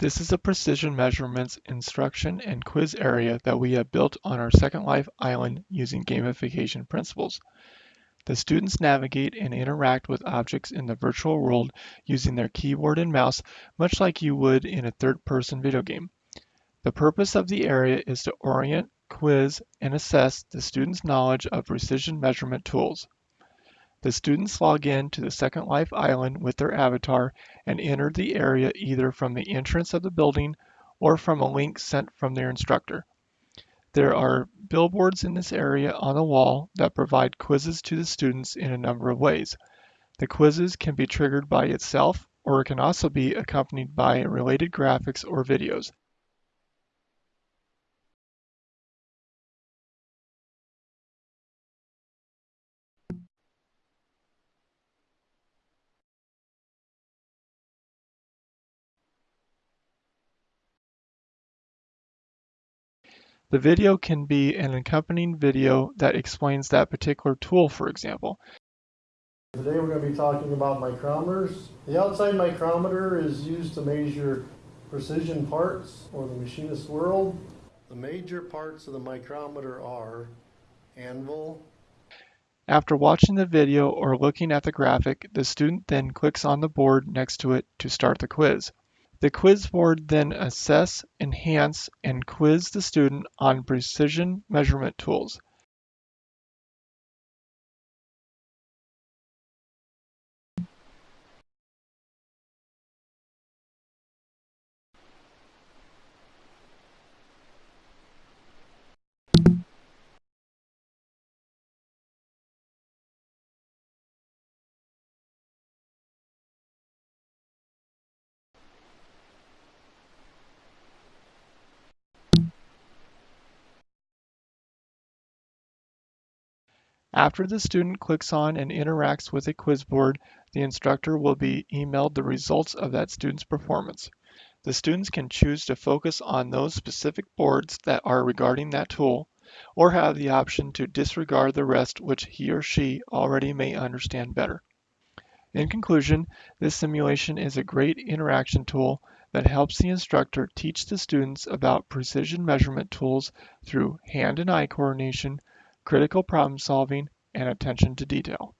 This is a precision measurements instruction and quiz area that we have built on our Second Life island using gamification principles. The students navigate and interact with objects in the virtual world using their keyboard and mouse, much like you would in a third-person video game. The purpose of the area is to orient, quiz, and assess the students' knowledge of precision measurement tools. The students log in to the Second Life Island with their avatar and enter the area either from the entrance of the building or from a link sent from their instructor. There are billboards in this area on the wall that provide quizzes to the students in a number of ways. The quizzes can be triggered by itself or it can also be accompanied by related graphics or videos. The video can be an accompanying video that explains that particular tool, for example. Today we're going to be talking about micrometers. The outside micrometer is used to measure precision parts or the machinist world. The major parts of the micrometer are anvil. After watching the video or looking at the graphic, the student then clicks on the board next to it to start the quiz. The quiz board then assess, enhance, and quiz the student on precision measurement tools. After the student clicks on and interacts with a quiz board, the instructor will be emailed the results of that student's performance. The students can choose to focus on those specific boards that are regarding that tool, or have the option to disregard the rest which he or she already may understand better. In conclusion, this simulation is a great interaction tool that helps the instructor teach the students about precision measurement tools through hand and eye coordination, critical problem solving, and attention to detail.